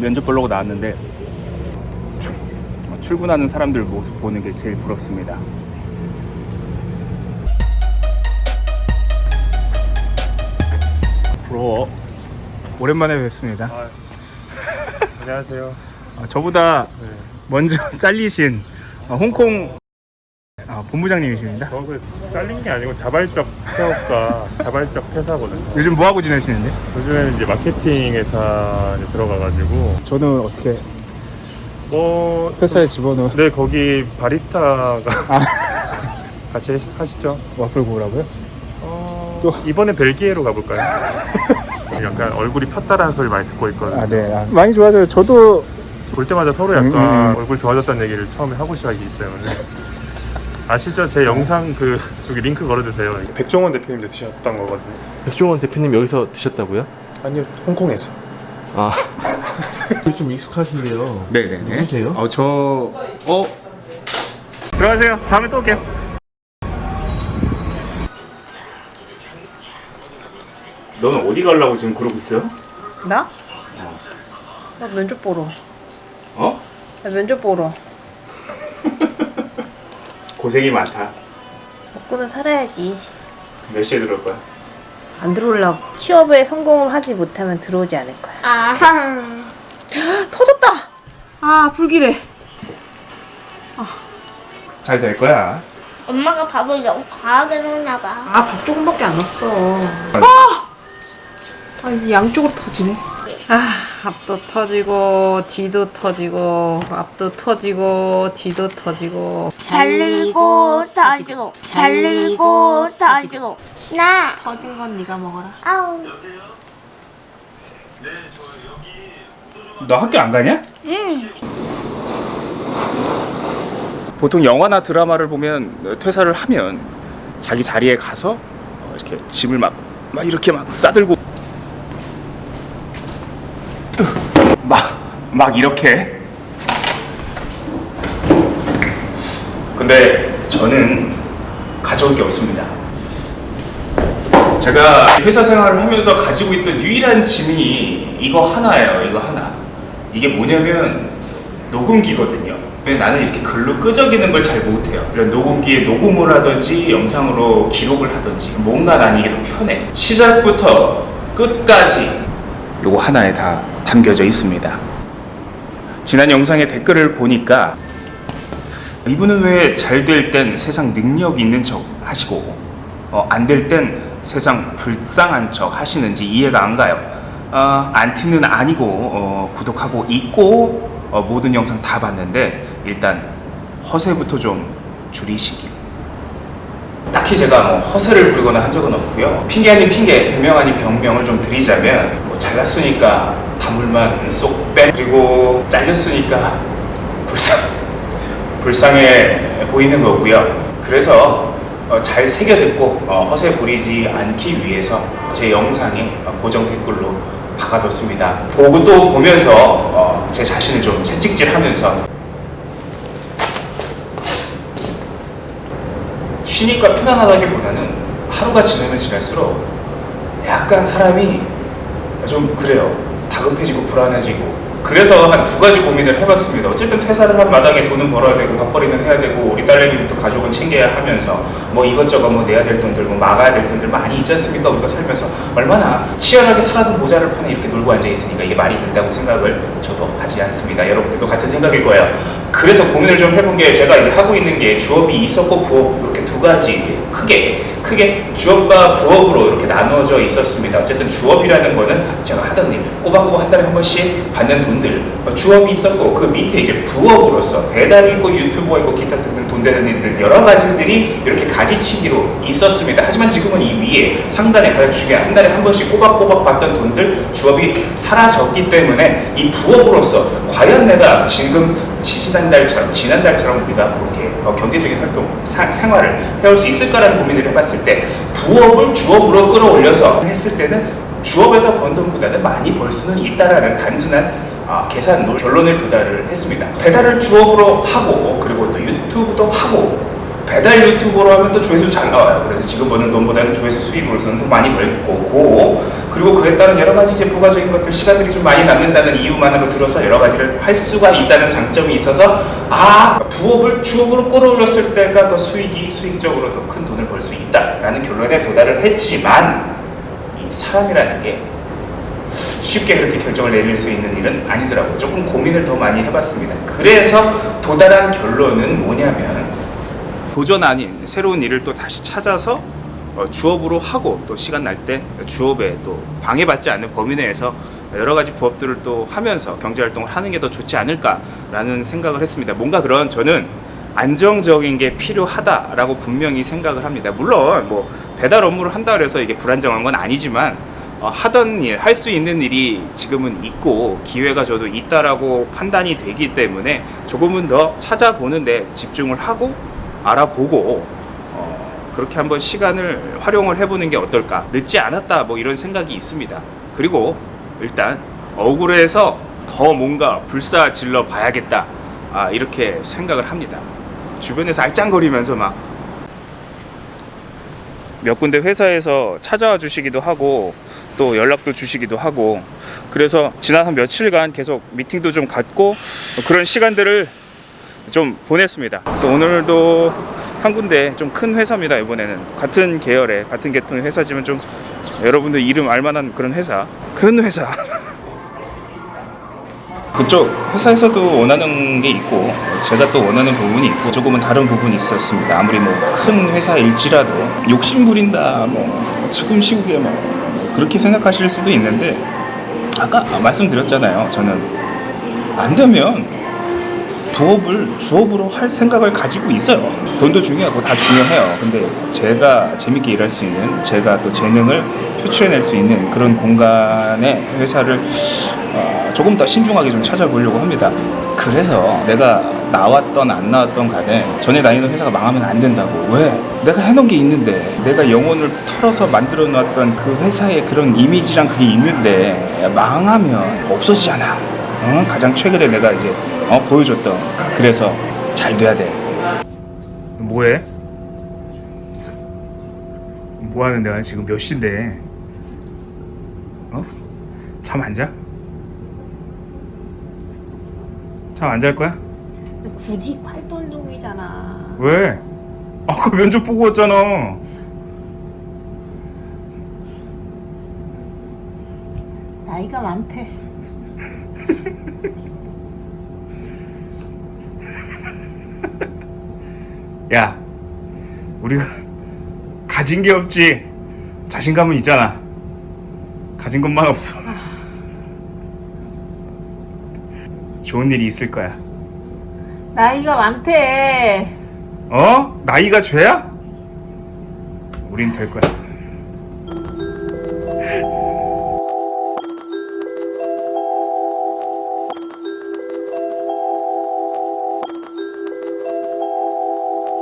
면접 보려고 나왔는데 출- 출근하는 사람들 모습 보는 게 제일 부럽습니다. 부러워. 오랜만에 뵙습니다. 아, 안녕하세요. 어, 저보다 네. 먼저 잘리신 어, 홍콩 아, 본부장님이십니다. 저그 잘린 게 아니고 자발적 폐업과 자발적 퇴사거든요. 요즘 뭐 하고 지내시는데? 요즘에는 이제 마케팅 회사에 들어가가지고 저는 어떻게 뭐 회사에 집어넣어 네 거기 바리스타가 아. 같이 하시죠. 와플 구우라고요? 어, 또- 이번에 벨기에로 가볼까요? 약간 얼굴이 폈다라는 소리 많이 듣고 있거든요. 아, 네. 아, 많이 좋아져요. 저도 볼 때마다 서로 약간 음, 음, 음. 얼굴 좋아졌다는 얘기를 처음에 하고 시작이기 때문에 아시죠? 제 영상 그 여기 링크 걸어주세요. 백종원 대표님도 드셨던 거거든요. 백종원 대표님 여기서 드셨다고요? 아니요, 홍콩에서. 아 좀 익숙하신데요. 네네. 누구세요? 어, 저 어. 들어가세요. 다음에 또 올게요. 너는 어디 가려고 지금 그러고 있어요? 나? 나 면접 보러. 어? 나 면접 보러. 고생이 많다. 먹고는 살아야지. 몇 시에 들어올 거야? 안 들어오려고. 취업에 성공을 하지 못하면 들어오지 않을 거야. 아하. 터졌다! 아, 불길해. 잘될 거야. 엄마가 밥을 너무 과하게 넣나 봐. 아, 밥 조금밖에 안 넣었어. 아! 아, 이 양쪽으로 터지네. 아, 앞도 터지고, 뒤도 터지고, 앞도 터지고, 뒤도 터지고. 잘리고 터지고 잘리고 터지고 나 터진 건 네가 먹어라. 아우 너 학교 안 가냐? 응 보통 영화나 드라마를 보면 퇴사를 하면 자기 자리에 가서 어, 이렇게 짐을 막, 막 이렇게 막 싸들고 막, 막 이렇게 근데 저는 가져올 게 없습니다 제가 회사 생활을 하면서 가지고 있던 유일한 짐이 이거 하나예요 이거 하나 이게 뭐냐면 녹음기거든요. 근데 나는 이렇게 글로 끄적이는 걸 잘 못해요. 이런 녹음기에 녹음을 하든지 영상으로 기록을 하든지 뭔가 난 이게 더 편해. 시작부터 끝까지 요거 하나에 다 담겨져 있습니다. 지난 영상의 댓글을 보니까 이분은 왜 잘 될 땐 세상 능력 있는 척 하시고 어, 안될 땐 세상 불쌍한 척 하시는지 이해가 안 가요. 어, 안티는 아니고 어, 구독하고 있고 어, 모든 영상 다 봤는데 일단 허세부터 좀 줄이시길. 딱히 제가 뭐 허세를 부리거나 한 적은 없고요. 핑계 아닌 핑계, 변명 아닌 변명을 좀 드리자면 뭐 잘났으니까 다물만 쏙 빼. 그리고 잘렸으니까 불쌍 불쌍해 보이는 거고요. 그래서 어, 잘 새겨 듣고 어, 허세 부리지 않기 위해서 제 영상에 어, 고정 댓글로 박아뒀습니다. 보고 또 보면서 어, 제 자신을 좀 채찍질하면서 쉬니까 편안하다기보다는 하루가 지나면 지날수록 약간 사람이 좀 그래요. 다급해지고 불안해지고. 그래서 한 두 가지 고민을 해봤습니다. 어쨌든 퇴사를 한 마당에 돈은 벌어야 되고 밥벌이는 해야 되고 우리 딸내미부터 가족은 챙겨야 하면서 뭐 이것저것 뭐 내야 될 돈들 뭐 막아야 될 돈들 많이 있지 않습니까? 우리가 살면서 얼마나 치열하게 살아도 모자를 파는 이렇게 놀고 앉아 있으니까 이게 말이 된다고 생각을 저도 하지 않습니다. 여러분들도 같은 생각일 거예요. 그래서 고민을 좀 해본 게 제가 이제 하고 있는 게 주업이 있었고 부업 이렇게 두 가지 크게 크게 주업과 부업으로 이렇게 나누어져 있었습니다. 어쨌든 주업이라는 거는 제가 하던 일 꼬박꼬박 한 달에 한 번씩 받는 돈들 어, 주업이 있었고 그 밑에 이제 부업으로서 배달이 있고 유튜브가 있고 기타 등등 돈 되는 일들 여러 가지들이 이렇게 가지치기로 있었습니다. 하지만 지금은 이 위에 상단에 가장 중요한 한 달에 한 번씩 꼬박꼬박 받던 돈들 주업이 사라졌기 때문에 이 부업으로서 과연 내가 지금 지지난달처럼 지난달처럼 우리가 그렇게 어, 경제적인 활동 사- 생활을 해올 수 있을까라는 고민을 해봤을 때 부업을 주업으로 끌어올려서 했을 때는 주업에서 번 돈보다는 많이 벌 수는 있다라는 단순한 아, 계산으로 결론을 도달을 했습니다. 배달을 주업으로 하고 그리고 또 유튜브도 하고 배달 유튜버로 하면 또 조회수 잘 나와요. 그래서 지금 버는 돈보다는 조회수 수익으로서는 더 많이 벌 거고 그리고 그에 따른 여러 가지 이제 부가적인 것들 시간들이 좀 많이 남는다는 이유만으로 들어서 여러 가지를 할 수가 있다는 장점이 있어서 아 부업을 주업으로 끌어올렸을 때가 더 수익이 수익적으로 더 큰 돈을 벌 수 있다라는 결론에 도달을 했지만 이 사람이라는 게 쉽게 그렇게 결정을 내릴 수 있는 일은 아니더라고요. 조금 고민을 더 많이 해봤습니다. 그래서 도달한 결론은 뭐냐면 도전 아닌 새로운 일을 또 다시 찾아서 어, 주업으로 하고 또 시간 날 때 주업에 또 방해받지 않는 범위 내에서 여러 가지 부업들을 또 하면서 경제 활동을 하는 게 더 좋지 않을까라는 생각을 했습니다. 뭔가 그런 저는 안정적인 게 필요하다라고 분명히 생각을 합니다. 물론 뭐 배달 업무를 한다 그래서 이게 불안정한 건 아니지만 어, 하던 일, 할 수 있는 일이 지금은 있고 기회가 저도 있다라고 판단이 되기 때문에 조금은 더 찾아보는데 집중을 하고 알아보고 어, 그렇게 한번 시간을 활용을 해보는 게 어떨까 늦지 않았다 뭐 이런 생각이 있습니다. 그리고 일단 억울해서 더 뭔가 불사 질러 봐야겠다 아, 이렇게 생각을 합니다. 주변에서 알짱거리면서 막 몇 군데 회사에서 찾아와 주시기도 하고 또 연락도 주시기도 하고 그래서 지난 한 며칠간 계속 미팅도 좀 갖고 그런 시간들을 좀 보냈습니다. 오늘도 한 군데 좀 큰 회사입니다. 이번에는 같은 계열의 같은 계통의 회사지만 좀 여러분들 이름 알만한 그런 회사, 큰 회사. 그쪽 회사에서도 원하는 게 있고 제가 또 원하는 부분이 있고 조금은 다른 부분이 있었습니다. 아무리 뭐 큰 회사일지라도 욕심 부린다, 뭐 지금 시국에 뭐 그렇게 생각하실 수도 있는데 아까 말씀드렸잖아요. 저는 안 되면 부업을 주업으로 할 생각을 가지고 있어요. 돈도 중요하고 다 중요해요. 근데 제가 재밌게 일할 수 있는, 제가 또 재능을 표출해낼 수 있는 그런 공간의 회사를 어, 조금 더 신중하게 좀 찾아보려고 합니다. 그래서 내가 나왔던 안 나왔던 간에 전에 다니던 회사가 망하면 안 된다고. 왜? 내가 해놓은 게 있는데 내가 영혼을 털어서 만들어 놨던 그 회사의 그런 이미지랑 그게 있는데 망하면 없어지잖아. 어? 가장 최근에 내가 이제 어, 보여줬던 그래서 잘 돼야 돼. 뭐해? 뭐 하는데 지금 몇 시인데? 어? 잠 안 자? 잠 안 잘 거야? 굳이 활동 중이잖아. 왜? 아까 면접 보고 왔잖아. 나이가 많대. 야, 우리가 가진 게 없지. 자신감은 있잖아. 가진 것만 없어. 좋은 일이 있을 거야. 나이가 많대. 어? 나이가 죄야? 우린 될 거야.